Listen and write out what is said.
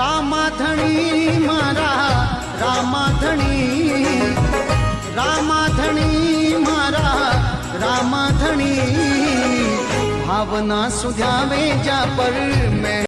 रामा रामाधणी मारा रामाधणी रामाधणी मारा रामाधणी भावना सुझावे जा पर मैं